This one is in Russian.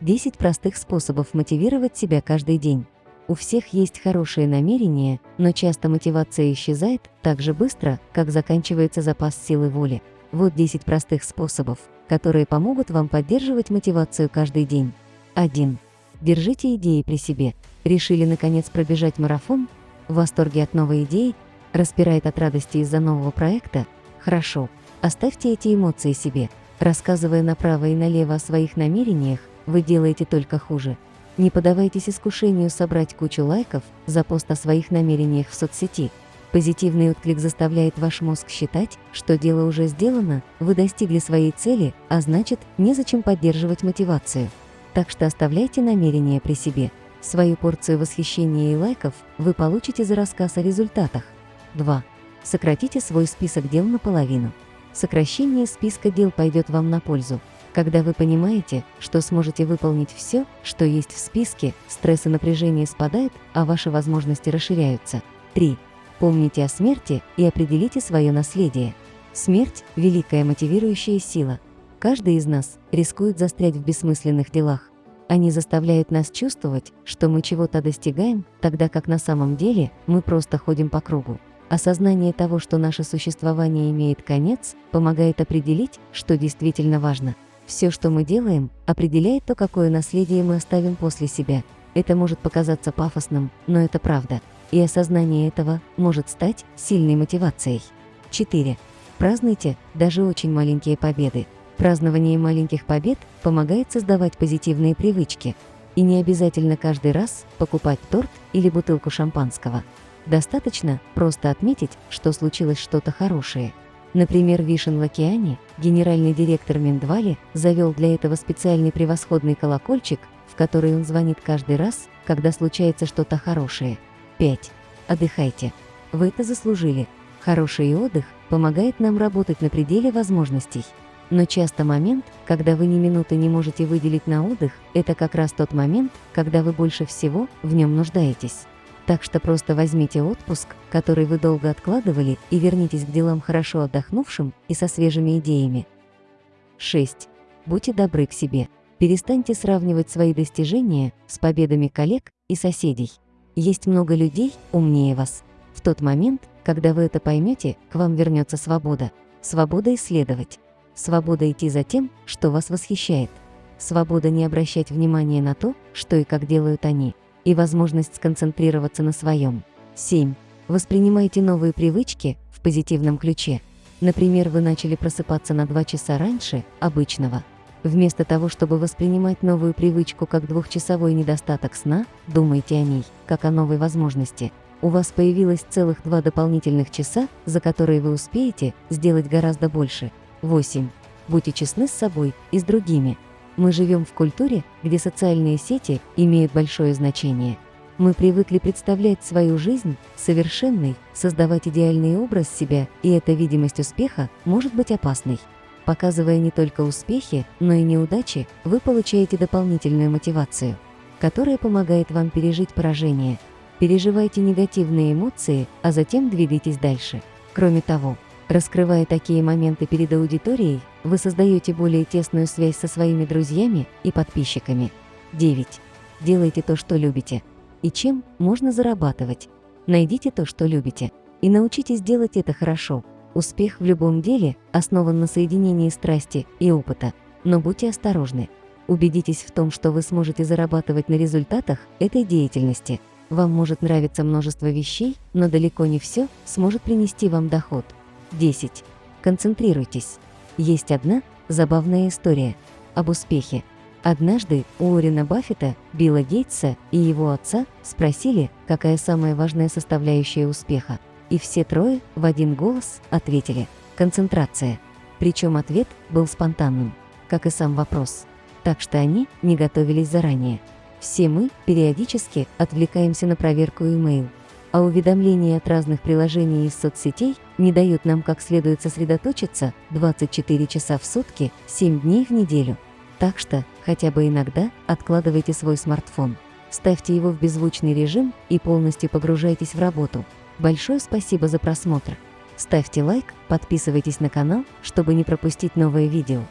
10 простых способов мотивировать себя каждый день. У всех есть хорошие намерения, но часто мотивация исчезает так же быстро, как заканчивается запас силы воли. Вот 10 простых способов, которые помогут вам поддерживать мотивацию каждый день. 1. Держите идеи при себе. Решили наконец пробежать марафон? В восторге от новой идеи? Распирает от радости из-за нового проекта? Хорошо. Оставьте эти эмоции себе. Рассказывая направо и налево о своих намерениях, вы делаете только хуже. Не подавайтесь искушению собрать кучу лайков за пост о своих намерениях в соцсети. Позитивный отклик заставляет ваш мозг считать, что дело уже сделано, вы достигли своей цели, а значит, незачем поддерживать мотивацию. Так что оставляйте намерения при себе. Свою порцию восхищения и лайков вы получите за рассказ о результатах. 2. Сократите свой список дел наполовину. Сокращение списка дел пойдет вам на пользу. Когда вы понимаете, что сможете выполнить все, что есть в списке, стресс и напряжение спадают, а ваши возможности расширяются. 3. Помните о смерти и определите свое наследие. Смерть – великая мотивирующая сила. Каждый из нас рискует застрять в бессмысленных делах. Они заставляют нас чувствовать, что мы чего-то достигаем, тогда как на самом деле мы просто ходим по кругу. Осознание того, что наше существование имеет конец, помогает определить, что действительно важно – все, что мы делаем, определяет то, какое наследие мы оставим после себя. Это может показаться пафосным, но это правда. И осознание этого может стать сильной мотивацией. 4. Празднуйте даже очень маленькие победы. Празднование маленьких побед помогает создавать позитивные привычки. И не обязательно каждый раз покупать торт или бутылку шампанского. Достаточно просто отметить, что случилось что-то хорошее – Например, Вишен Лакиани, генеральный директор Миндвали, завел для этого специальный превосходный колокольчик, в который он звонит каждый раз, когда случается что-то хорошее. 5. Отдыхайте. Вы это заслужили. Хороший отдых помогает нам работать на пределе возможностей. Но часто момент, когда вы ни минуты не можете выделить на отдых, это как раз тот момент, когда вы больше всего в нем нуждаетесь. Так что просто возьмите отпуск, который вы долго откладывали, и вернитесь к делам хорошо отдохнувшим и со свежими идеями. 6. Будьте добры к себе. Перестаньте сравнивать свои достижения с победами коллег и соседей. Есть много людей умнее вас. В тот момент, когда вы это поймете, к вам вернется свобода. Свобода исследовать. Свобода идти за тем, что вас восхищает. Свобода не обращать внимания на то, что и как делают они и возможность сконцентрироваться на своем. 7. Воспринимайте новые привычки в позитивном ключе. Например, вы начали просыпаться на 2 часа раньше обычного. Вместо того, чтобы воспринимать новую привычку как двухчасовой недостаток сна, думайте о ней, как о новой возможности. У вас появилось целых два дополнительных часа, за которые вы успеете сделать гораздо больше. 8. Будьте честны с собой и с другими. Мы живем в культуре, где социальные сети имеют большое значение. Мы привыкли представлять свою жизнь совершенной, создавать идеальный образ себя, и эта видимость успеха может быть опасной. Показывая не только успехи, но и неудачи, вы получаете дополнительную мотивацию, которая помогает вам пережить поражение. Переживайте негативные эмоции, а затем двигайтесь дальше. Кроме того, Раскрывая такие моменты перед аудиторией, вы создаете более тесную связь со своими друзьями и подписчиками. 9. Делайте то, что любите. И чем можно зарабатывать? Найдите то, что любите. И научитесь делать это хорошо. Успех в любом деле основан на соединении страсти и опыта. Но будьте осторожны. Убедитесь в том, что вы сможете зарабатывать на результатах этой деятельности. Вам может нравиться множество вещей, но далеко не все сможет принести вам доход. 10. Концентрируйтесь. Есть одна забавная история об успехе. Однажды у Уоррена Баффета, Билла Гейтса и его отца спросили, какая самая важная составляющая успеха. И все трое в один голос ответили – концентрация. Причем ответ был спонтанным, как и сам вопрос. Так что они не готовились заранее. Все мы периодически отвлекаемся на проверку имейл, а уведомления от разных приложений из соцсетей не дают нам как следует сосредоточиться 24 часа в сутки, 7 дней в неделю. Так что, хотя бы иногда, откладывайте свой смартфон. Ставьте его в беззвучный режим и полностью погружайтесь в работу. Большое спасибо за просмотр. Ставьте лайк, подписывайтесь на канал, чтобы не пропустить новые видео.